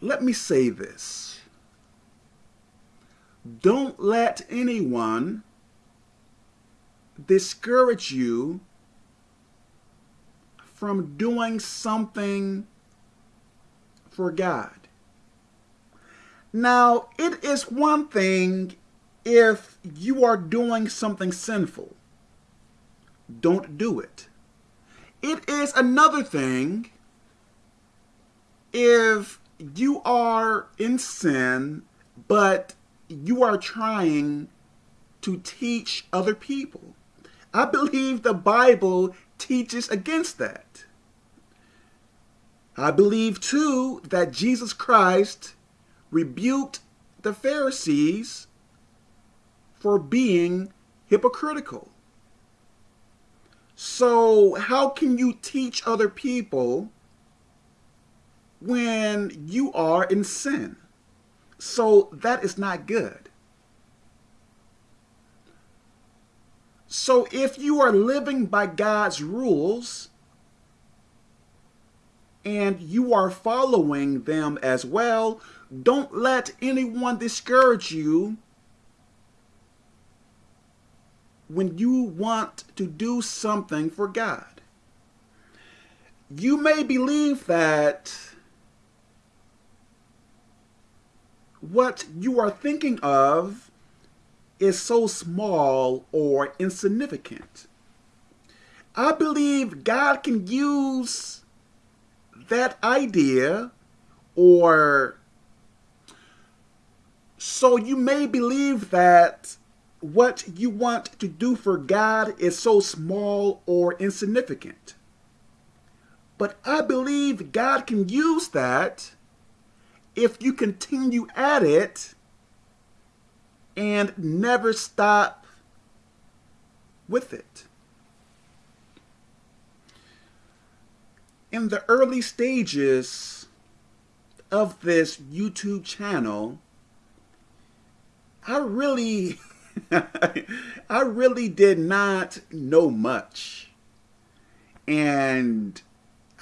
let me say this. Don't let anyone discourage you from doing something for God. Now, it is one thing if you are doing something sinful. Don't do it. It is another thing if you are in sin, but you are trying to teach other people. I believe the Bible teaches against that. I believe too that Jesus Christ rebuked the Pharisees for being hypocritical. So, how can you teach other people when you are in sin? So, that is not good. So, if you are living by God's rules and you are following them as well, don't let anyone discourage you when you want to do something for God. You may believe that what you are thinking of is so small or insignificant. I believe God can use that idea or so you may believe that what you want to do for God is so small or insignificant. But I believe God can use that if you continue at it and never stop with it. In the early stages of this YouTube channel, I really, I really did not know much. And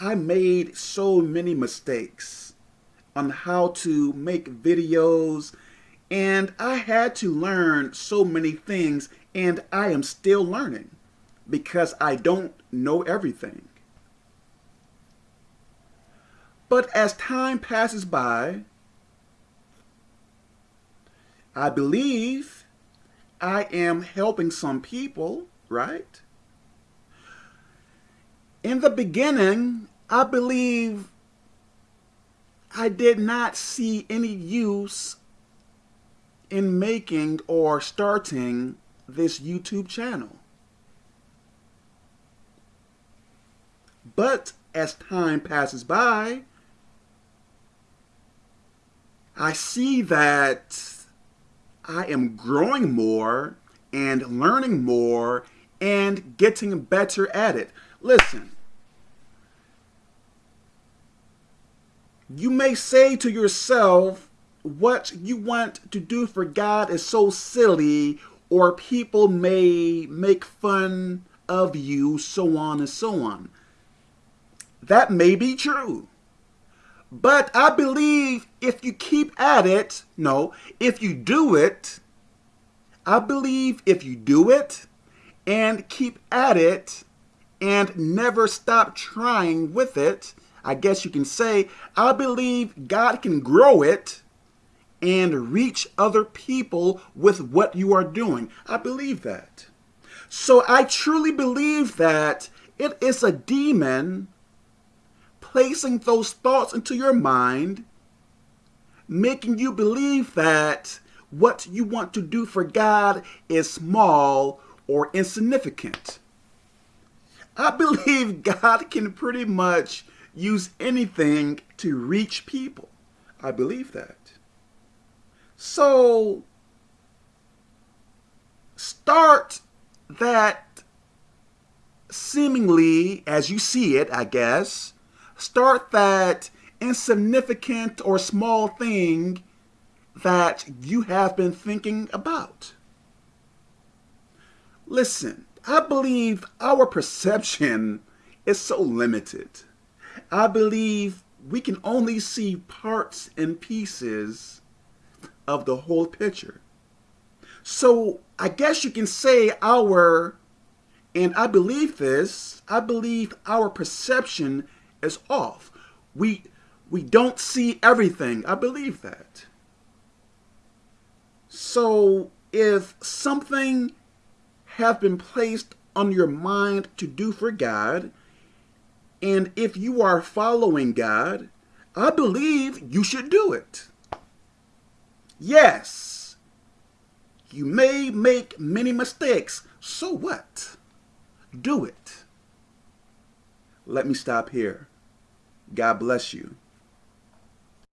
I made so many mistakes on how to make videos. And I had to learn so many things. And I am still learning because I don't know everything. But as time passes by, I believe I am helping some people, right? In the beginning, I believe I did not see any use in making or starting this YouTube channel. But as time passes by, I see that I am growing more and learning more and getting better at it. Listen, you may say to yourself, what you want to do for God is so silly, or people may make fun of you, so on and so on. That may be true. But I believe if you keep at it, no, if you do it, I believe if you do it and keep at it and never stop trying with it, I guess you can say, I believe God can grow it and reach other people with what you are doing. I believe that. So I truly believe that it is a demon placing those thoughts into your mind, making you believe that what you want to do for God is small or insignificant. I believe God can pretty much use anything to reach people. I believe that. So, start that seemingly, as you see it, I guess, start that insignificant or small thing that you have been thinking about. Listen, I believe our perception is so limited. I believe we can only see parts and pieces of the whole picture. So I guess you can say our, and I believe this, I believe our perception is off. We, we don't see everything. I believe that. So if something has been placed on your mind to do for God, and if you are following God, I believe you should do it. Yes, you may make many mistakes. So what? Do it. Let me stop here. God bless you.